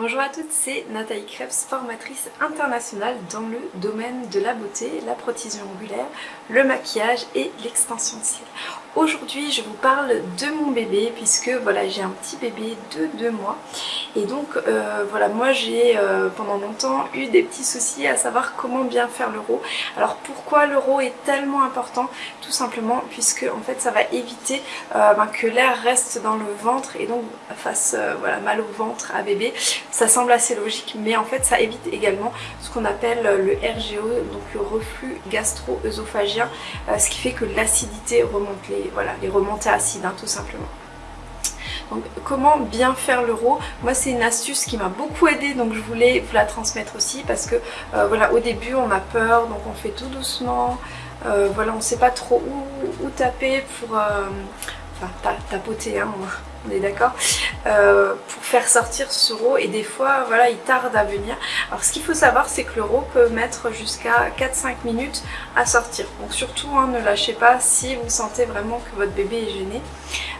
Bonjour à toutes, c'est Nathalie Krebs, formatrice internationale dans le domaine de la beauté, la protésion angulaire, le maquillage et l'extension de cils. Aujourd'hui je vous parle de mon bébé puisque voilà j'ai un petit bébé de 2 mois. Et donc euh, voilà moi j'ai euh, pendant longtemps eu des petits soucis à savoir comment bien faire le l'euro. Alors pourquoi le l'euro est tellement important? Tout simplement puisque en fait ça va éviter euh, ben, que l'air reste dans le ventre et donc fasse voilà, mal au ventre à bébé. Ça semble assez logique, mais en fait ça évite également ce qu'on appelle le RGO, donc le reflux gastro-œsophagien, euh, ce qui fait que l'acidité remonte, voilà, les remontées tout simplement. Donc comment bien faire l'euro Moi c'est une astuce qui m'a beaucoup aidé donc je voulais vous la transmettre aussi parce que euh, voilà au début on a peur donc on fait tout doucement. Euh, voilà on ne sait pas trop où, taper pour enfin tapoter hein, on est d'accord, euh, pour faire sortir ce roux et des fois voilà il tarde à venir. Alors ce qu'il faut savoir c'est que le roux peut mettre jusqu'à 4-5 minutes à sortir. Donc surtout hein, ne lâchez pas si vous sentez vraiment que votre bébé est gêné.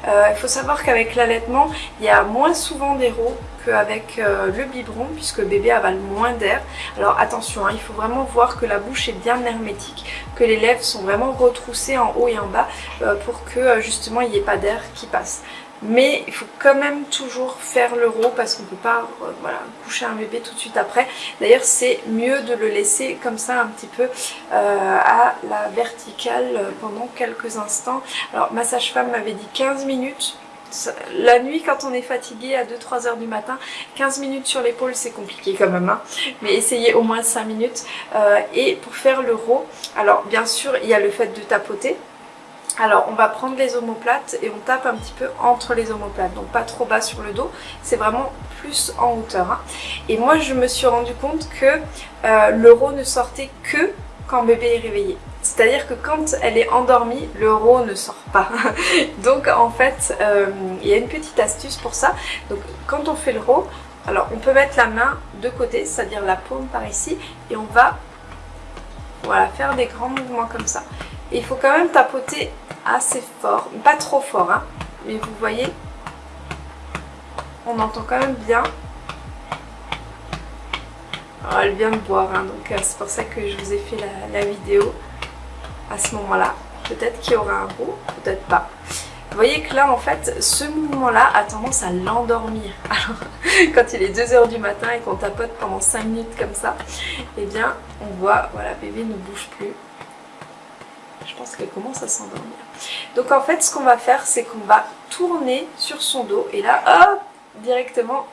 Euh, il faut savoir qu'avec l'allaitement il y a moins souvent des roux qu'avec euh, le biberon puisque le bébé avale moins d'air. Alors attention, hein, il faut vraiment voir que la bouche est bien hermétique, que les lèvres sont vraiment retroussées en haut et en bas pour que justement il n'y ait pas d'air qui passe mais il faut quand même toujours faire l'euro parce qu'on ne peut pas euh, voilà, coucher un bébé tout de suite après. D'ailleurs c'est mieux de le laisser comme ça un petit peu euh, à la verticale pendant quelques instants. Alors ma sage-femme m'avait dit 15 minutes. La nuit quand on est fatigué à 2-3 heures du matin, 15 minutes sur l'épaule c'est compliqué quand même, hein. mais essayez au moins 5 minutes. Euh, et pour faire l'euro, alors bien sûr il y a le fait de tapoter, alors on va prendre les omoplates et on tape un petit peu entre les omoplates, donc pas trop bas sur le dos, c'est vraiment plus en hauteur. Hein. Et moi je me suis rendu compte que euh, l'euro ne sortait que quand bébé est réveillé. C'est-à-dire que quand elle est endormie, l'euro ne sort pas. donc en fait, euh, il y a une petite astuce pour ça. Donc quand on fait l'euro, alors on peut mettre la main de côté, c'est-à-dire la paume par ici, et on va voilà, faire des grands mouvements comme ça il faut quand même tapoter assez fort, pas trop fort, hein, mais vous voyez, on entend quand même bien. elle vient de boire, hein, donc euh, c'est pour ça que je vous ai fait la, vidéo à ce moment-là. Peut-être qu'il y aura un roux, peut-être pas. Vous voyez que là, en fait, ce mouvement-là a tendance à l'endormir. Alors, quand il est 2h du matin et qu'on tapote pendant 5 minutes comme ça, eh bien, on voit, voilà, bébé ne bouge plus pense qu'elle commence à s'endormir. Donc en fait ce qu'on va faire c'est qu'on va tourner sur son dos et là hop directement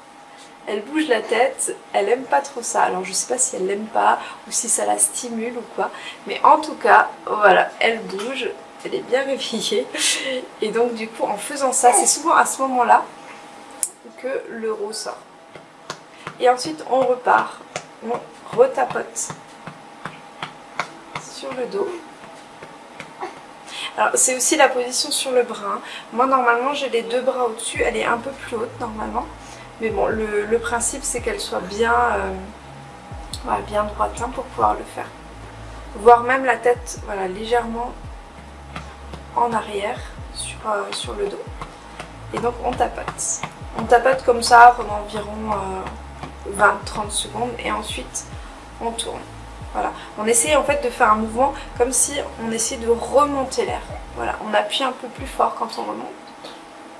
elle bouge la tête, elle aime pas trop ça. Alors je sais pas si elle l'aime pas ou si ça la stimule ou quoi. Mais en tout cas, voilà, elle bouge, elle est bien réveillée. Et donc du coup en faisant ça, c'est souvent à ce moment-là que l'euro sort. Et ensuite on repart, on retapote sur le dos. C'est aussi la position sur le bras. Moi normalement j'ai les deux bras au-dessus, elle est un peu plus haute normalement. Mais bon, le, principe c'est qu'elle soit bien, euh, droite hein, pour pouvoir le faire. Voire même la tête voilà, légèrement en arrière sur, euh, le dos. Et donc on tapote. On tapote comme ça pendant environ 20-30 euh, secondes et ensuite on tourne. Voilà. On essaye en fait de faire un mouvement comme si on essayait de remonter l'air. Voilà, on appuie un peu plus fort quand on remonte.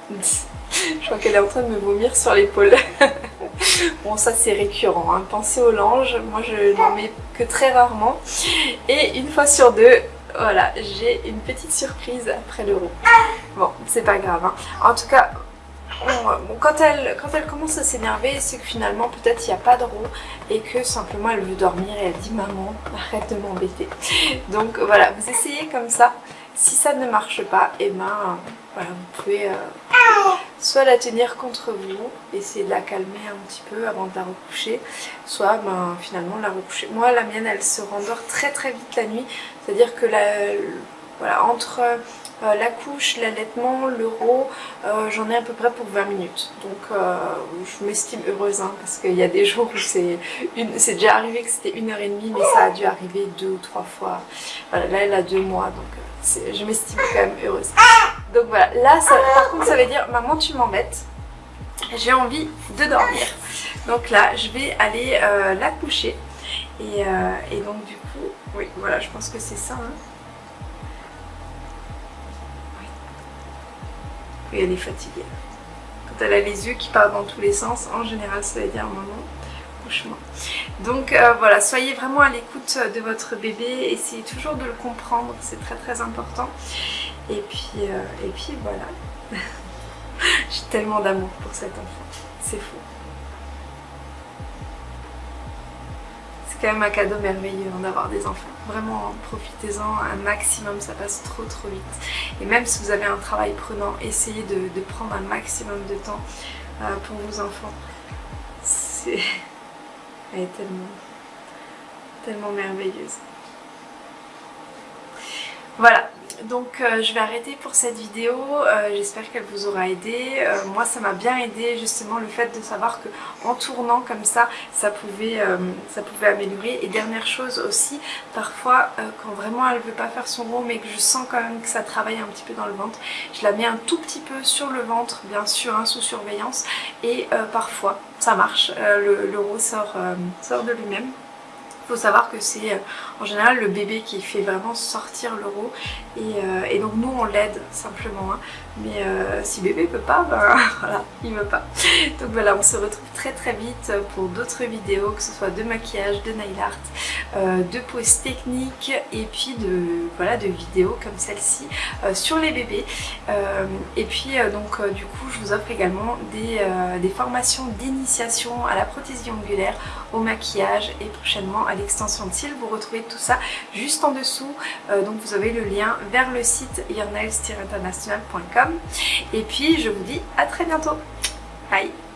Je crois qu'elle est en train de me vomir sur l'épaule. bon ça c'est récurrent, hein. pensez aux langes, moi je n'en mets que très rarement. Et une fois sur deux, voilà, j'ai une petite surprise après l'euro. Bon, c'est pas grave. Hein. En tout cas, quand, elle, quand elle commence à s'énerver, c'est que finalement peut-être il n'y a pas de roue et que simplement elle veut dormir et elle dit maman arrête de m'embêter. Donc voilà, vous essayez comme ça. Si ça ne marche pas, et eh ben voilà, vous pouvez euh, soit la tenir contre vous, essayer de la calmer un petit peu avant de la recoucher, soit ben, finalement la recoucher. Moi la mienne elle se rendort très très vite la nuit, c'est-à-dire que la, voilà, entre euh, la couche, l'allaitement, l'euro, euh, j'en ai à peu près pour 20 minutes. Donc euh, je m'estime heureuse hein, parce qu'il y a des jours où c'est déjà arrivé que c'était une heure et demie mais ça a dû arriver deux ou trois fois. Voilà, là elle a deux mois donc je m'estime quand même heureuse. Donc voilà, là par contre ça veut dire maman tu m'embêtes, j'ai envie de dormir. Donc là, je vais aller la coucher. Et, donc du coup, oui, voilà, je pense que c'est ça. Hein. Oui. elle est fatiguée. Quand elle a les yeux qui partent dans tous les sens, en général, ça veut dire un moment couchement. Donc euh, voilà, soyez vraiment à l'écoute de votre bébé, essayez toujours de le comprendre, c'est très très important. Et puis, euh, et puis voilà. J'ai tellement d'amour pour cet enfant, c'est fou. C'est quand même un cadeau merveilleux hein, d'avoir des enfants. Vraiment, profitez-en un maximum, ça passe trop trop vite. Et même si vous avez un travail prenant, essayez de, prendre un maximum de temps euh, pour vos enfants. C'est... Elle est tellement, tellement merveilleuse. Voilà, donc euh, je vais arrêter pour cette vidéo, euh, j'espère qu'elle vous aura aidé. Euh, moi ça m'a bien aidé justement le fait de savoir que en tournant comme ça, ça pouvait, ça pouvait améliorer. Et dernière chose aussi, parfois quand vraiment elle veut pas faire son rond mais que je sens quand même que ça travaille un petit peu dans le ventre, je la mets un tout petit peu sur le ventre, bien sûr hein, sous surveillance, et parfois ça marche, le, le sort, sort de lui-même. Il faut savoir que c'est euh, en général le bébé qui fait vraiment sortir l'euro et, euh, et, donc nous on l'aide simplement hein. mais euh, si bébé peut pas ben voilà il veut pas. Donc voilà on se retrouve très très vite pour d'autres vidéos que ce soit de maquillage, de nail art, de poses techniques et puis de voilà de vidéos comme celle-ci sur les bébés. Et puis donc du coup je vous offre également des, des formations d'initiation à la prothésie ongulaire, au maquillage et prochainement à l'extension de cils. Vous retrouvez tout ça juste en dessous. Euh, donc vous avez le lien vers le site yournails-international.com. Et puis je vous dis à très bientôt. Bye